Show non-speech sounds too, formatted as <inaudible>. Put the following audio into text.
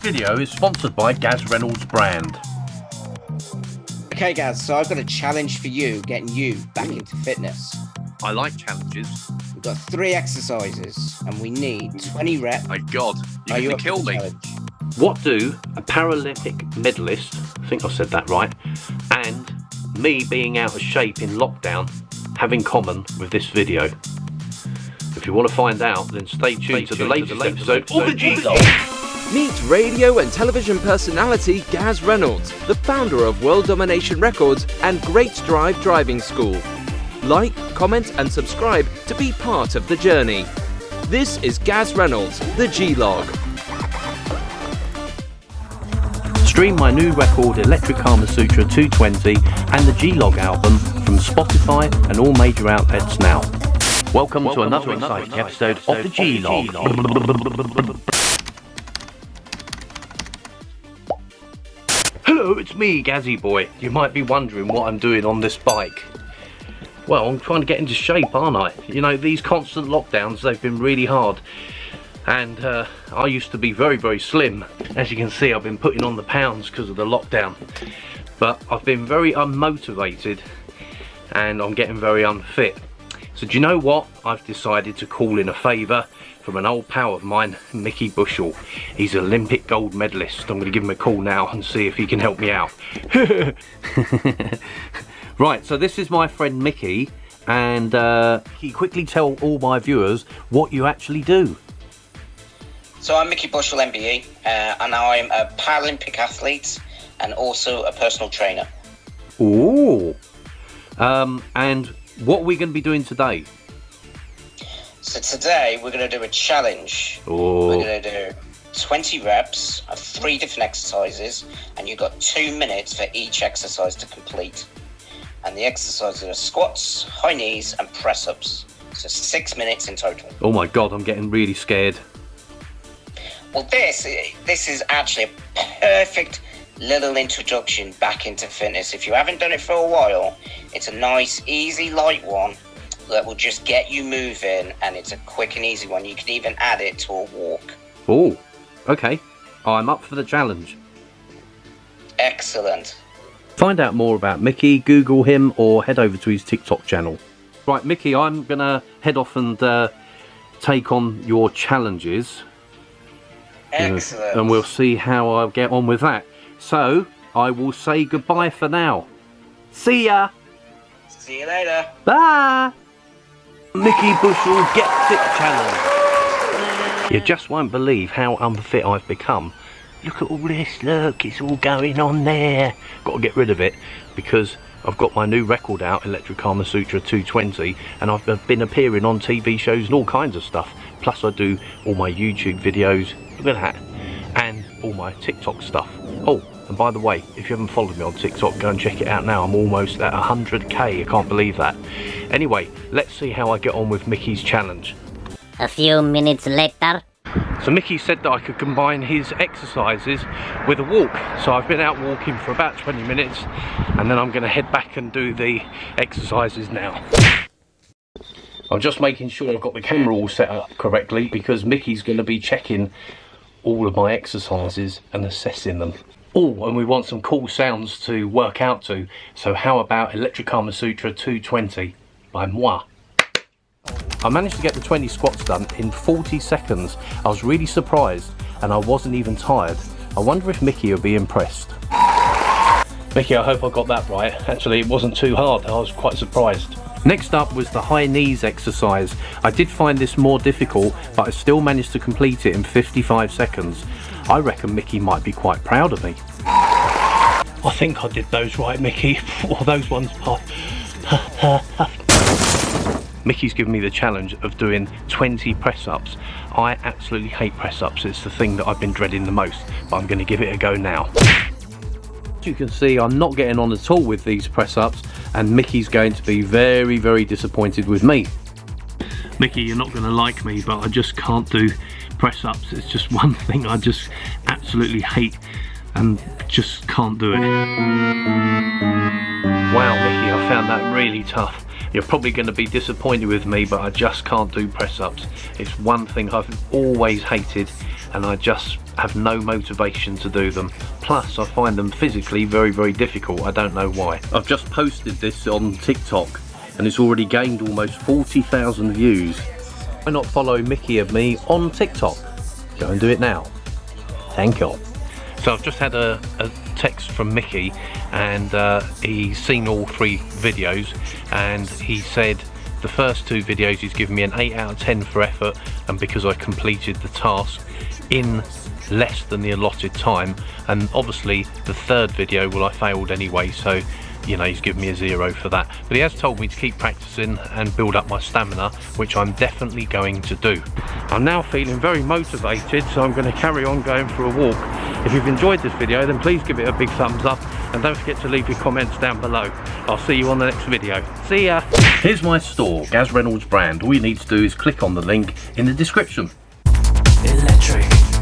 video is sponsored by Gaz Reynolds brand. Okay, guys, so I've got a challenge for you, getting you back into fitness. I like challenges. We've got three exercises, and we need 20 reps. My God, you're Are you going to kill me. challenge? What do a Paralympic medalist, I think I said that right, and me being out of shape in lockdown have in common with this video? If you want to find out, then stay tuned to the latest episode of the G-Log. Meet radio and television personality Gaz Reynolds, the founder of World Domination Records and Great Drive Driving School. Like, comment, and subscribe to be part of the journey. This is Gaz Reynolds, the G Log. Stream my new record Electric Karma Sutra 220 and the G-Log album from Spotify and all major outlets now. Welcome, to another exciting episode of the G-Log. Hello, it's me, Gazzy Boy. You might be wondering what I'm doing on this bike. Well, I'm trying to get into shape, aren't I? You know, these constant lockdowns, they've been really hard. And uh, I used to be very, very slim. As you can see, I've been putting on the pounds because of the lockdown. But I've been very unmotivated and I'm getting very unfit. So do you know what? I've decided to call in a favour from an old pal of mine, Mickey Bushell. He's an Olympic gold medalist. I'm going to give him a call now and see if he can help me out. <laughs> right, so this is my friend Mickey. And uh, you quickly tell all my viewers what you actually do? So I'm Mickey Bushell MBE, uh, and I'm a Paralympic athlete and also a personal trainer. Ooh. Um, and what are we going to be doing today? So today we're going to do a challenge. Oh. We're going to do 20 reps of three different exercises, and you've got two minutes for each exercise to complete. And the exercises are squats, high knees, and press ups. So six minutes in total. Oh my god, I'm getting really scared. Well, this this is actually a perfect little introduction back into fitness. If you haven't done it for a while, it's a nice, easy, light one that will just get you moving, and it's a quick and easy one. You can even add it to a walk. Oh, okay. I'm up for the challenge. Excellent. Find out more about Mickey, Google him, or head over to his TikTok channel. Right, Mickey, I'm gonna head off and uh, take on your challenges. Excellent. And we'll see how I get on with that. So, I will say goodbye for now. See ya! See you later. Bye! Mickey Bushell Get Fit Challenge. You just won't believe how unfit I've become. Look at all this, look, it's all going on there. Got to get rid of it because I've got my new record out, Electric Karma Sutra 220, and I've been appearing on TV shows and all kinds of stuff. Plus I do all my YouTube videos, look at that, and all my TikTok stuff. Oh, and by the way, if you haven't followed me on TikTok, go and check it out now. I'm almost at 100k, I can't believe that. Anyway, let's see how I get on with Mickey's challenge. A few minutes later. So Mickey said that I could combine his exercises with a walk. So I've been out walking for about 20 minutes and then I'm going to head back and do the exercises now. I'm just making sure I've got the camera all set up correctly because Mickey's going to be checking all of my exercises and assessing them. Oh, and we want some cool sounds to work out to. So how about Electric Karma Sutra 220 by Moi? I managed to get the 20 squats done in 40 seconds. I was really surprised and I wasn't even tired. I wonder if Mickey will be impressed. Mickey, I hope I got that right. Actually, it wasn't too hard. I was quite surprised. Next up was the high knees exercise. I did find this more difficult, but I still managed to complete it in 55 seconds. I reckon Mickey might be quite proud of me. I think I did those right, Mickey. <laughs> Or those ones. Pop. <laughs> Mickey's given me the challenge of doing 20 press ups. I absolutely hate press ups, it's the thing that I've been dreading the most, but I'm going to give it a go now. As you can see, I'm not getting on at all with these press ups, and Mickey's going to be very, very disappointed with me. Mickey, you're not going to like me, but I just can't do press ups. It's just <laughs> one thing I just absolutely hate and just can't do it. Wow, Mickey, I found that really tough. You're probably going to be disappointed with me, but I just can't do press ups. It's one thing I've always hated, and I just have no motivation to do them. Plus, I find them physically very, very difficult. I don't know why. I've just posted this on TikTok, and it's already gained almost 40,000 views. Why not follow Mickey of me on TikTok? Go and do it now. Thank you. So I've just had a, a text from Mickey and uh, he's seen all three videos and he said the first two videos he's given me an 8 out of 10 for effort and because I completed the task in less than the allotted time. And obviously the third video well I failed anyway so you know he's given me a zero for that. But he has told me to keep practicing and build up my stamina which I'm definitely going to do. I'm now feeling very motivated so I'm going to carry on going for a walk. If you've enjoyed this video then please give it a big thumbs up and don't forget to leave your comments down below. I'll see you on the next video see ya. Here's my store. Gaz Reynolds brand. All you need to do is click on the link in the description. Electric.